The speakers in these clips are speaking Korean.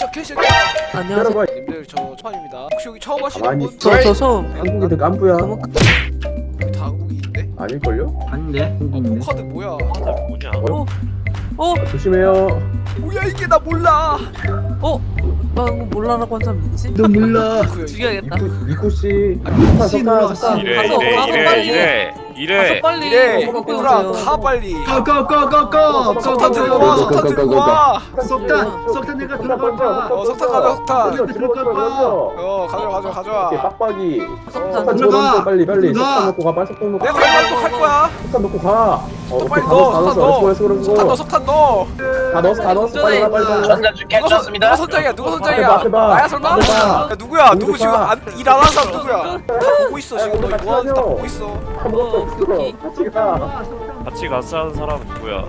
시작해 시작해 안녕하세요. 님들 저 처음입니다 혹시 여기 처음 하시는 분? 있어. 저, 저 처음. 한국인들 깐부야 다 한국인인데? 아닐걸요? 아닌데? 어 포카드 뭐야 뭐냐? 어? 어? 조심해요 뭐야 이게 나 몰라 어? 나 이거 몰라라고 한 사람 있지? 너 몰라. 그 죽여야겠다. 아, 씨, 석탄 놀라웠어. 석탄 이래 가서, 가서 빨리. 이래. 빨리 이래. 얘들아. 가 빨리. 고고고고고. 석탄 들고 와 석탄 들고 와. 석탄 석탄 내가 들어갈까? 어, 석탄 가져, 석탄. 들어가 어 가져와 가져와 오케이 가져와. 빡빡이. 석탄. 들어가. 빨리 빨리. 석탄 넣고 가 빨리 석탄 넣고 내가 가. 빨리 또할 거야. 석탄 넣고 가. 어, 빨리 다 넣어 석탄 다 넣어 석탄 넣어 석탄 넣어. 거다 넣었어 다 넣었어 빨리 가 빨리 가 전자 선- 캡처했습니다. 누가 선장이야 누가 선장이야? 봐, 앞에 봐. 나야 설마? 야, 누구야? 누구 지금 봐. 일안 하는 사람 누구야? 다 보고 있어 지금. 너 같이 뭐 하는지 다 하죠. 보고 있어. 어, 오케이. 없어 같이 가나 같이 하는 사람은 누구야?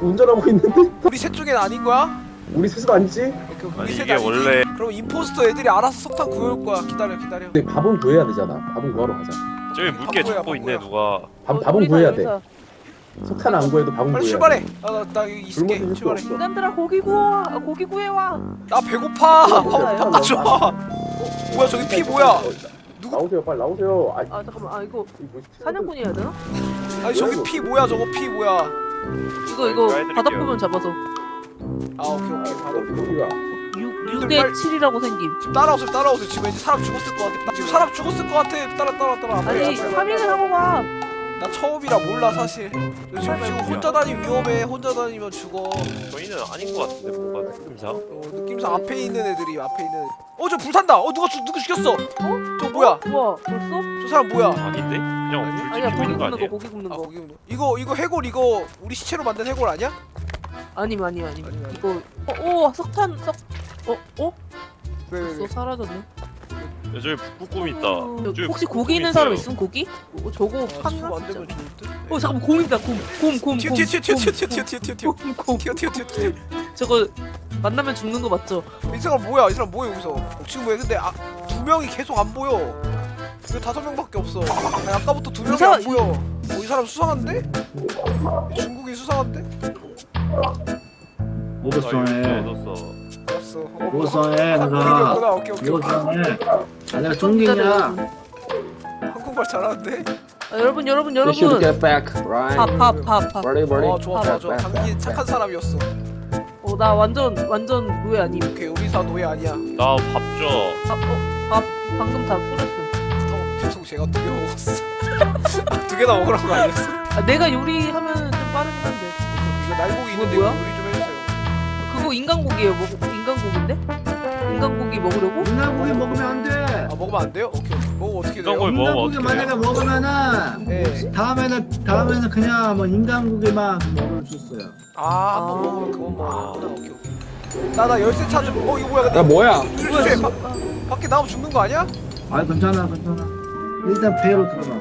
운전하고 있는데 우리 셋 중엔 아닌 거야? 우리 스스로 아니지? 오케이, 우리 아니 셋 이게 아니지? 원래 그럼 임포스터 애들이 알아서 석탄 구해올 거야 기다려 기다려 근데 밥은 구해야 되잖아 밥은 구하러 가자 저기 물개 잡고 있네. 누가 밥, 어, 밥은 구해야 돼. 석탄 안 구해도 밥은 빨리 구해야 출발해 돼 아, 나, 나 여기 있을게 굶어 출발해 없어. 인간들아 고기 구워. 아, 고기 구해와. 나 배고파 어, 밥, 밥 가져와 뭐야 저기 피 뭐야 나오세요 빨리 나오세요 아이 아 잠깐만. 아 이거 이 뭐지? 사냥꾼이 해야 되나? 아니 저기 피 뭐야 저거 피 뭐야 이거 이거 해드릴게요. 바닥부분 잡아서 아 오케이 오케이 여기가 6 님들 6대 빨리- 7이라고 생김. 지금 따라오세요 따라오세요 지금 왠지 사람 죽었을 것 같아 지금 사람 죽었을 것 같아 따라 따라 따라 아니 빨리, 빨리, 빨리. 3인을 하고 가. 나 처음이라 몰라 사실 저 지금 지금 혼자 다니면 위험해 혼자 다니면 죽어 저희는 아닌 것 같은데 뭔가 느낌상 어, 느낌상 앞에 있는 애들이 앞에 있는 어저 불탄다 어 누가 죽 누구 죽였어 어? 저 뭐야 우와 벌써? 저 사람 뭐야 아닌데? 그냥 불 아니야 고기 거 굽는 거 아니에요? 고기 굽는 아 거. 거기 있네. 이거 이거 해골 이거 우리 시체로 만든 해골 아니야? 아님 아님 아님. 이거 어, 오 석탄 석. 어 어? 왜 왜, 벌써 왜? 사라졌네. 야, 저기 북극곰 있다. 저기 혹시 고기 있는 사람 있으면 고기? 어, 저거 아, 판나? 안어 잠깐만 곰 있다 곰. 곰 곰. 튀어 곰, 튀어 튀어 곰, 튀어 튀어 곰, 튀어 튀어 튀어 곰, 곰. 튀어 튀어 튀어 튀어 저거 만나면 죽는 거 맞죠? 이 사람 뭐야? 이 사람 뭐야 여기서? 어, 지금 왜 근데 아, 두 명이 계속 안 보여? 왜 다섯 명밖에 없어? 아니, 아까부터 두 명이 사람- 안 보여. 어, 이 사람 수상한데? 이 중국인 수상한데? 오버송에 얻었어. 알았어. 어, 뭐, 오버송에 확- 확- 내가 확- 오케이 오케이 오케이. 오버송에 아 내가 중국인이야. 한국말 잘하는데? 아, 여러분 여러분 They should 여러분 get back, right? 밥밥밥밥 Ready, ready? 어 좋아 좋아 좋아 당신 착한 사람이었어 어 나 완전 완전 노예 아님 오케이 우리 사 노예 아니야 나 밥줘 밥어밥 방금 다 뿌렸어 어, 죄송 제가 두 개 먹었어 두 개나 먹으란 거 아니었어? 아 내가 요리하면 좀 빠르긴 한데 이거 날고기 이거 있는데 뭐야? 요리 좀 해주세요 그거 인간고기예요 먹 인간고기인데? 인간고기 먹으려고? 인간고기 먹으면 안 돼. 아 먹으면 안 돼요? 오케이 오케이 먹으면 어떻게 돼요? 인간고기 먹으면 만약에? 먹으면은 네. 다음에는 다음에는 그냥 뭐 인간고기만 먹을 수 있어요. 아, 한번 먹으면 그건 먹어. 오케이, 오케이. 나, 나 열쇠 찾으면, 어, 이거 뭐야. 야 뭐야? 주주주주, 바, 밖에 나오면 죽는 거 아니야? 아 괜찮아 괜찮아. 일단 배로 들어가.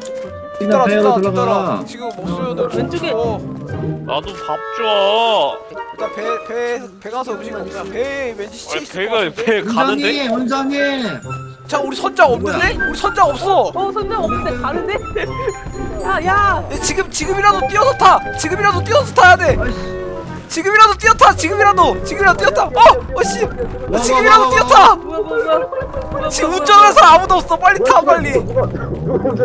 일단 배로 들어가. 지금 없으면은 왼쪽에. 나도 밥 줘 일단 배, 배, 배 가서 음식 먹자. 배 왠지 시체 아니 있을 배가 것 같은데? 배 가는데? 원장님 원장님. 자, 우리 선장 없는데? 우리 선장 없어! 어 선장 없는데 가는데? 야야 야, 지금, 지금이라도 뛰어서 타! 지금이라도 뛰어서 타야 돼! 지금이라도 뛰어타! 지금이라도! 지금이라도 뛰어타! 어! 어, 씨! 나 지금이라도 뛰어타! 지금 운전하는 사람 아무도 없어! 빨리 타, 빨리!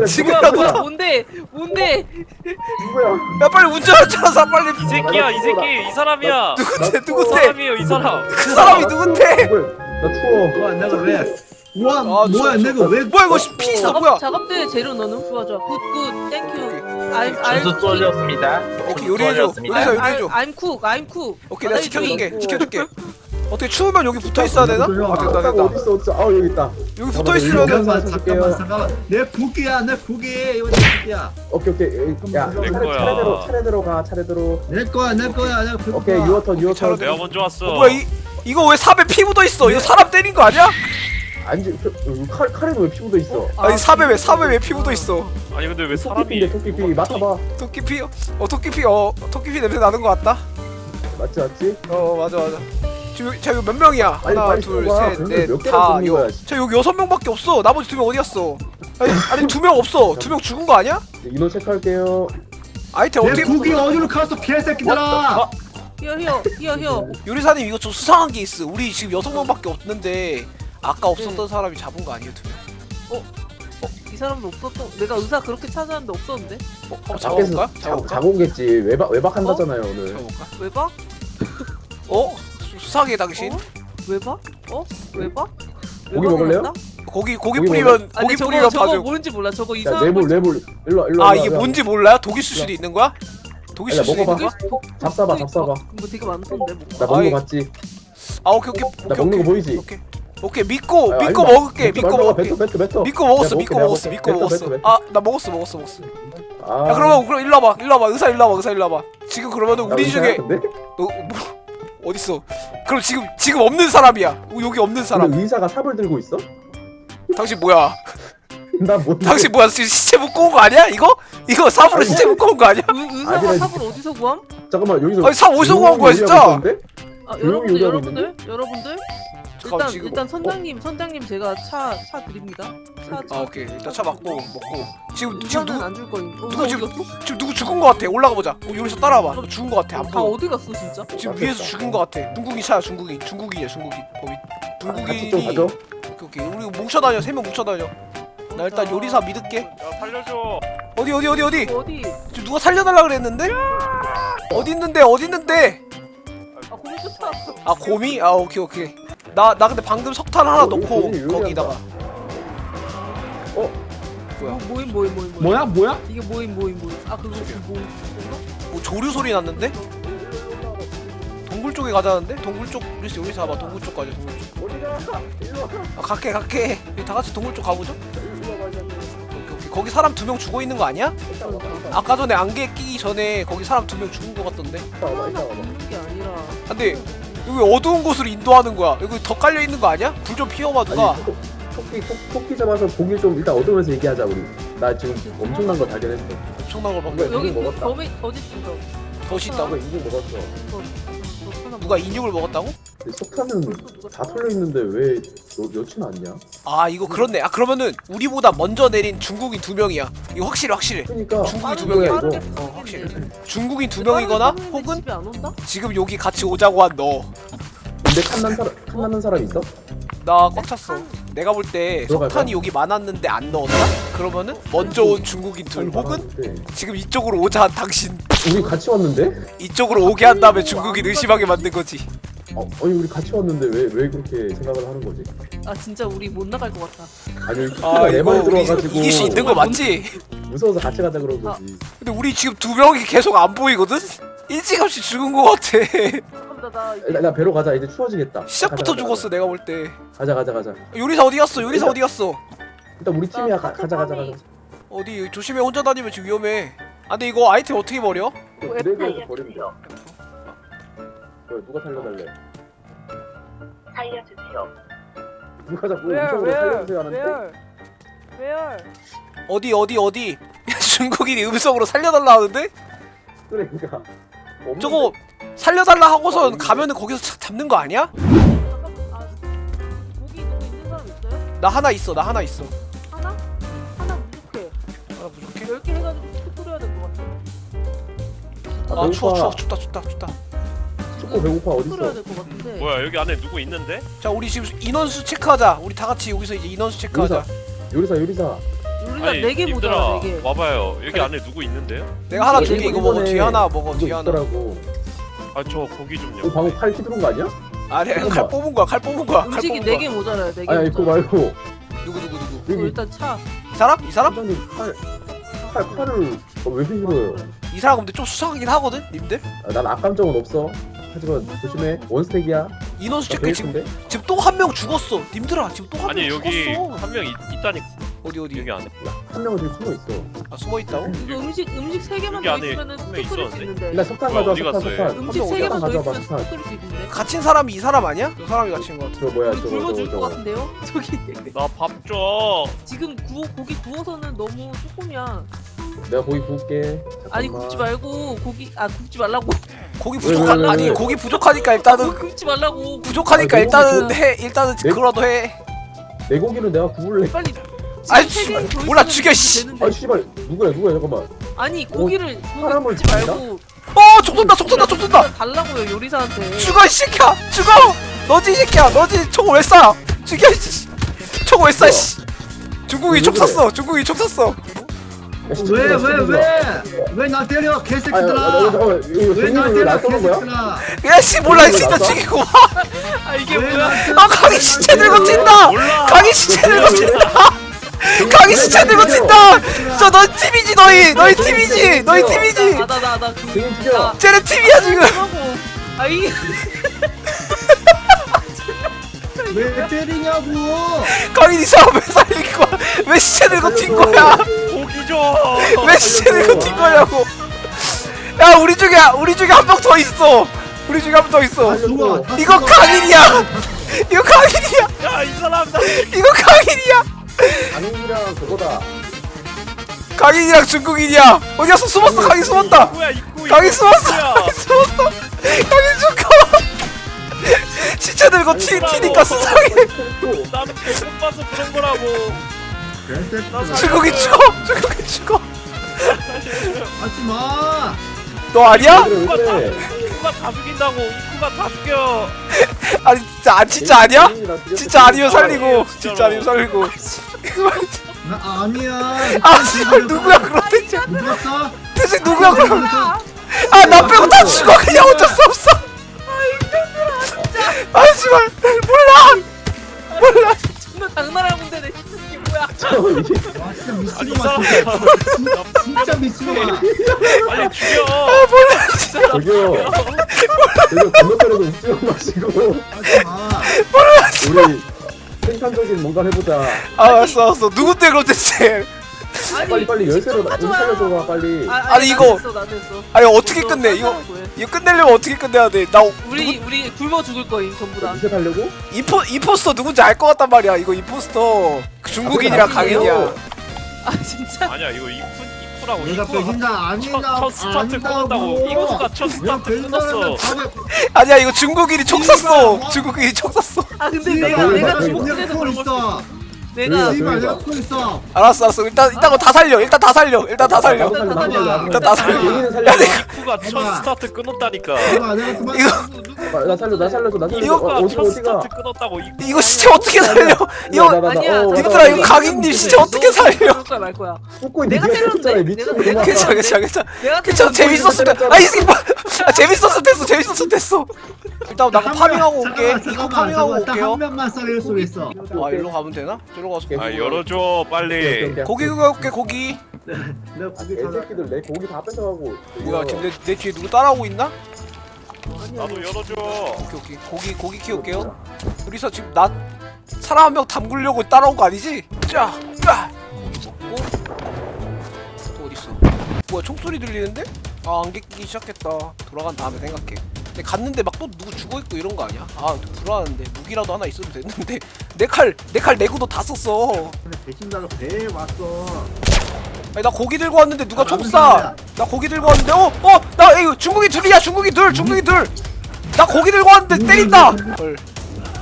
지금이라도 타! 뭔데 뭔데 누구야 야, 빨리 운전하는 사람 빨리! 이 새끼야 이 새끼 이 사람이야 누군데, 이 누군데? 사람이에요 이 사람 그 사람이 누군데? 나 추워 와 내가 왜? 와 아, 뭐야 저- 내가 왜? 뭐야, 이거 피 있어, 뭐야? 작업 작업대 재료 넣는 좋아 좋아 굿굿 땡큐 I'm I'm 준수 쏠렸습니다. 오케이 요리해줘. 요리해줘 요리해줘. I'm cook I'm cook. 오케이 내가 지켜줄게. 지켜줄게. 어떻게 추우면 여기 붙어 있어야 되나? 아 됐다 아까 됐다. 어디 있어 어디 있어? 아우 여기 있다. 여기 붙어 있으면 잠깐만. 잠깐만 잠깐만. 내 국기야 내 국기. 이거 내 국기야. 오케이 오케이. 야내 차례, 거야. 차례대로 차례대로 가 차례대로. 내 거야 내 거야 내 국기 오케이 유어턴 유어턴. 내가 먼저 왔어. 어, 뭐야 이 이거 왜 삽에 피 묻어 있어? 이거 사람 때린 거 아니야? 안지 그, 칼 칼에는 왜피 묻어 있어 아니 삽에 왜 삽에 왜 피 묻어 있어? 아니 근데 왜 토끼피인데 사람이 토끼피 맡아봐 토끼 피? 어 토끼 피? 어 토끼 피 냄새 나는 거 같다? 맞지 맞지 어 맞아 맞아. 지금 자 이거 몇 명이야? 아니, 하나 개나 둘셋 넷다 뽑는 거야, 여. 자 여기 여섯 명밖에 없어. 나머지 두 명 어디 갔어? 아니 아니 두 명 없어. 두 명 죽은 거 아니야? 인원 체크할게요 아이템 내 어떻게? 국기 어디로 갔어 개새끼들아 히어 히어 히어 히어 요리사님 이거 좀 수상한 게 있어 우리 지금 여섯 명밖에 없는데 아까 없었던 사람이 잡은 거 아니에요 두 명? 이 사람도 없었던 내가 의사 그렇게 찾았는데 없었는데 어, 아, 한번 잡아볼까? 자, 잡아볼까? 자고 오겠지 외박 외박한다잖아요 오늘 잡아볼까? 왜 봐? 어? 수- 수상해 당신 어? 왜 봐? 어? 왜 고기 봐? 먹을래요? 나? 고기 고기 고기 뿌리면 아니 고기 저거 뿌리면 저거 봐줘 뭔지 몰라 저거 야 이상한 뇌물 거 뇌물 일로 와, 일로 아 와, 이게 일로 와. 뭔지 몰라요? 독일 술 수도 있는 거야? 독일 술 수도 먹어봐. 있는 거야? 뭐, 잡숴봐 잡숴봐 뭐 되게 많던데 뭐. 나 먹는 아이. 거 봤지? 아 오케이 오케이 나 오케이 먹는 거 오케이 보이지? 오케이 오케이 믿고 아, 믿고 아니, 먹을게 먹지 믿고 먹을게. 뱉어 뱉어 뱉어. 믿고 먹었어 내가 믿고 먹었어 믿고. 먹었어. 뱉어, 뱉어, 아나 먹었어 먹었어 먹었어. 아, 야 그러면 그럼 일로 와봐 일로 와봐 의사 일로 와봐 의사 일로 와봐. 지금 그러면은 나 우리 중에? 너 뭐, 어딨어? 그럼 지금 지금 없는 사람이야. 어, 여기 없는 사람. 의사가 삽을 들고 있어? 당신 뭐야? 나 뭔데? 당신 뭐야? 지금 시체 묶고 온 거 아니야? 이거? 이거 삽으로 아니, 시체 묶고 온 거 아니야? 의, 의사가 아니라 삽을 어디서 구함? 잠깐만 여기서 아니 삽 어디서 구한 거야 진짜? 아 여러분들 여러분들 여러분들 일단 지금 일단 선장님 선장님 제가 차 차 드립니다. 차 차. 아 오케이. 일단 차 막고 먹고. 지금 지금 의사는 누구 안줄 거임. 어, 의사 지금- 어디 갔어? 지금 누구 죽은 거 같아? 올라가 보자. 어, 여기서 따라와봐. 죽은 거 같아 안 다 보여 어디 갔어 진짜? 지금 위에서 죽은 거 같아. 중국인 차야 중국인 중국인이야 중국인 거기. 같이 좀 중국인이 가죠? 오케이 오케이. 우리 뭉쳐 다녀. 세 명 뭉쳐 다녀. 나 일단 요리사 믿을게. 야 살려줘. 어디 어디 어디 어디? 어디? 지금 누가 살려달라 그랬는데? 어디 있는데? 어디 있는데? 아 고기 쫓아왔어. 아 곰이? 아 오케이 오케이 나 나 근데 방금 석탄 하나 어, 넣고 여기. 거기다가 어? 뭐야 뭐, 모임 모임 모임. 뭐야 뭐야? 이게 모임 모임 모임. 아 그거. 뭔가? 뭐 조류 소리 났는데 동굴 쪽에 가자는데 동굴 쪽 우리 요리사 봐 동굴 쪽 가자 동굴 쪽 어디가? 일로 와아 갈게 갈게 여기 다 같이 동굴 쪽 가보죠 오케이 오케이 거기 사람 두 명 죽어 있는 거 아니야? 아까 전에 안개 끼기 전에 거기 사람 두 명 죽은 거 같던데 아니라. 근데 여기 어두운 곳으로 인도하는 거야 여기 더 깔려 있는 거 아니야? 불 좀 피워봐 누가 아니, 토- 토끼 토- 토끼 잡아서 고기 좀 일단 얻으면서 얘기하자 우리 나 지금 엄청난 거 발견했어 엄청난 걸 뭐야, 방금 여기. 범이 어디 있어? 덫이 나 있다고? 인중 먹었어 너 하나 누가 인육을 먹었다고? 석탄은 다 털려 있는데 왜 여, 여친 않냐? 아 이거 그렇네 아 그러면은 우리보다 먼저 내린 중국인 두 명이야 이거 확실해 확실해 그러니까 중국인 두 명이야 이거? 어 확실해 중국인 두 명이거나 혹은? 지금 여기 같이 오자고 한너나 근데 탐난 사람 탐나는 사람 있어? 꽉 찼어 내가 볼 때? 석탄이 여기 많았는데 안 넣었다? 그러면은 먼저 온 중국인 둘 혹은 많았는데. 지금 이쪽으로 오자 한 당신 우리 같이 왔는데? 이쪽으로 오게 한 다음에 중국인 의심하게 만든 거지 어, 아니 우리 같이 왔는데 왜 왜 그렇게 생각을 하는 거지? 아 진짜 우리 못 나갈 것 같다. 아니 아 토끼가 내 이거 말에 우리 들어와가지고 이길 수 있는 거 맞지? 무서워서 같이 가자 그런 거지. 근데 우리 지금 두 명이 계속 안 보이거든? 일찌감치 죽은 거 같아 나 이제 나, 나 배로 가자 이제 추워지겠다. 시작부터 가자, 죽었어 내가 볼 때 가자 가자 가자. 요리사 어디 갔어? 요리사 어디 갔어? 일단 우리 팀이야 가, 가자 가자 가자. 어디 조심해 혼자 다니면 지금 위험해 아 근데 이거 아이템 어떻게 버려? 드래그에서 버리면 돼. 왜 누가 살려달래? 살려주세요. 누가 자꾸 이쪽으로 살려주세요 하는데? 왜요? 어디 어디 어디 중국인이 음성으로 살려달라 하는데? 그러니까. 없는데? 저거 살려달라 하고선 어, 가면은 거기서 차- 잡는 거 아니야? 아? 나 하나 있어 나 하나 있어 하나? 하나 부족해. 하나 부족해? 10개 해가지고 툭 뿌려야 될것 같아. 아, 아 추워 추워. 춥다 춥다 춥다 춥고 배고파 어딨어? 뭐야 여기 안에 누구 있는데? 자 우리 지금 인원수 체크하자 우리 다 같이 여기서 이제 인원수 체크하자 요리사 요리사. 우리가 4개 모자라 4개. 와봐요. 여기 그래. 안에 누구 있는데요? 내가 하나 이게 줄게 이거 먹어 뒤에 하나 먹어 뒤에 하나 있더라고. 아 저 고기 좀요. 어 방금 칼 휘두른 거 아니야? 아니 칼 잠깐만. 뽑은 거야 칼 뽑은 거야 칼 음식이 뽑은 4개 모자라요 4개 아니 그거 말고 누구 누구 누구 어, 여기 일단 차. 이 사람? 이 사람? 사장님 칼, 칼 칼을 어, 왜 휘두르요? 이 사람 근데 좀 수상하긴 하거든 님들 아, 난 악감정은 없어. 하지만 조심해 원스택이야. 인원수 나 체크 지금 베이스인데? 지금 또 한 명 죽었어 님들아 지금 또 한 명 아니 여기 죽었어 한명 있다니 어디 어디 여기 안에. 한 명은 지금 숨어 있어. 아 숨어있다고? 이거 음식 음식 3개만 여기 더 안에 있으면은 수 있었는데? 있는데. 일단 석탄 뭐야, 가져와 어디 석탄 갔어요? 석탄. 음식 한명 3개만 더 가져와, 있으면 석탄. 툭 뿌릴 수 있는데. 갇힌 사람이 이 사람 아니야? 저 사람이 갇힌 거 같아 저 뭐야 저거 굶어 저거 죽을 것 저거. 같은데요? 저기 나 밥 줘. 지금 구워 고기 구워서는 너무 조금이야. 내가 고기 구울게. 아니 잠깐만. 굽지 말고 고기 아 굽지 말라고. 고기 왜, 왜, 부족한 왜, 아니 왜? 고기 부족하니까 일단은 굽지 말라고. 부족하니까 아니, 일단은 너무 해 일단은 내- 그거라도 해 내 고기는 내가 구울래. 빨리. 아이, 씨발. 개더 몰라, 죽여, 씨. 아 씨발 누구야 누구야 잠깐만. 아니 고기를 고기 사람을 굽지 죽인다? 말고 어총 쏜다 총 쏜다 총 쏜다 달라고요 요리사한테. 죽어 이 새끼야 죽어 너지 이 새끼야 너지 총을 왜 쏴? 죽여 이 씨 총을 왜 쏴? 씨 중국이 총왜 그래? 쐈어 중국이 총 쐈어 왜왜왜왜나 때려 아, 야, 야, 개새끼들아 야, 잠깐만, 이거 왜나 생일을 때려 거야? 개새끼들아 야 씨 몰라 왜 진짜? 죽이고 와. 아 이게 왜 뭐야? 때려? 아 강이 시체 들고 몰라. 강이 시체 들고 튄다 시체 들고 튄다 저너 팀이지 너희 너희 팀이지 너희 팀이지 등인 죽여. 쟤네 팀이야 지금 아이 왜 때리냐고 강인이 왜 살린 거야 왜 시체 들고 튄 거야 고기 줘. 왜 시체 들고 튄 거냐고 야 우리 중에 우리 중에 한 명 더 있어 우리 중에 한 명 더 있어 이거. 강인이야 이거 강인이야 야, 이 사람 나 이거 강인이야 강인이랑 그거다. 강인이랑 중국인이야 어디 갔어 숨었어 강인 숨었다 입구. 강인 숨었어. 강인 숨었어 강인 죽어 시체 들고 튀, 튀니까 수상해 나는 계속 봐서 그런 거라고. 중국인 죽어 중국인 죽어 하지마 너 아니야? 다, 그래? 입구가 다 죽인다고. 입구가 다 죽여. 아니 진짜 아, 진짜 아니야? 강인이랑 죽였어. 진짜 아니면 살리고. 아니에요, 진짜. 아니면 살리고. 나 아니야. 아 씨발 누구야 그럼 대체 죽었어? 대체 누구야 그럼 아나 빼고 다 죽어. 그냥 어쩔 수 없어. 아 씨발 몰라. 몰라. 존나 장난하는 건데 아니, 이 사람. 진짜 진짜 미친놈아 빨리 죽여. 아 몰라 진짜 저기요. 건너편에서 웃지 마시고 하지마 우리 생산적인 뭔가 해보자. 아 알았어 알았어 누군데 그럼 대체 빨리 빨리 열쇠로 나- 우리 살려줘봐 빨리. 아, 아니, 나 이거- 됐어, 나 됐어. 아니 어떻게 끝내 이거. 이거 끝내려면 어떻게 끝내야 돼나 우리 우리 굶어 죽을 거임 전부 다. 리셋 하려고? 이포 이포스터 누군지 알 것 같단 말이야 이거 이포스터 그 중국인이랑 아, 강인이야 아 진짜? 아니야, 이거 입구라고. 내가 입구가 배신자 첫, 아니다 첫 스타트 끊었다고. 이거가 첫 스타트 끊었어. 아니야 이거 중국인이 총 쐈어 중국인이 총 쐈어 아 근데 내가 내가 주목해서 그런 걸 있어 내가 씨발 내가 코 있어 알았어 알았어 일단 일단 그거 다 살려 일단 다 살려 일단 다 살려 일단 다 살려. 일단 다 살려. 얘기는 살려. 입구가 첫. 스타트 끊었다니까. 내가 내가 그만 이거 아, 나 살려 나 살려줘 나 살려줘. 이거가 어, 어디 첫 어디가? 스타트 끊었다고. 입구. 이거 시체 어떻게 살려 이거 나, 나, 나, 아니야. 어, 님들아 나, 이거 나, 강인님 시체 어떻게 살려 그럴 거야 말 거야. 웃고 내가 있는 네가 때렸는데? 했잖아 미친 내가- 놈아. 괜찮아 괜찮아 괜찮아 내가 괜찮아 재밌었을 때 아이 새끼 뭐 아, 재밌었을 됐어 재밌었을 됐어 일단 나가 파밍하고 올게 이거 파밍하고 올게요 한 명만 썰릴 수 있어 아 일로 가면 되나? 저로 가서 아, 열어줘, 빨리. 고기 내가 아, 고기 찾아 개새끼들 내 고기 다 뺏어가고. 뭐야 지금 내, 내 뒤에 누구 따라오고 있나? 나도 열어줘. 오케이 오케이 고기 고기 키울게요 우리서 지금 나 사람 한 명 담그려고 따라온 거 아니지? 자, 자. 고기 먹고 또 어딨어? 뭐야 총소리 들리는데? 아 안개 끼기 시작했다 돌아간 다음에 생각해 근데 갔는데 막 또 누구 죽어있고 이런 거 아니야? 아 불안한데 무기라도 하나 있어도 됐는데 내 칼 내 칼 내구도 다 썼어 배신자가 배에 왔어 아니 나 고기 들고 왔는데 누가 아, 총 무슨 쏴? 말이야? 나 고기 들고 왔는데 어? 어? 나 이거 중국이 둘이야 중국이 둘 중국이 둘 나 고기 들고 왔는데 때린다 헐.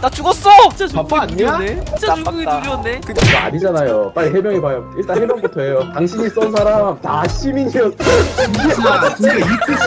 나 죽었어 진짜 바빠 아니야? 둘이었네. 진짜 중국이 나빴다. 둘이었네. 그, 이거 아니잖아요. 빨리 해명해봐요. 일단 해명부터 해요. 당신이 쏜 사람 다 시민이었어. 진짜 이끝이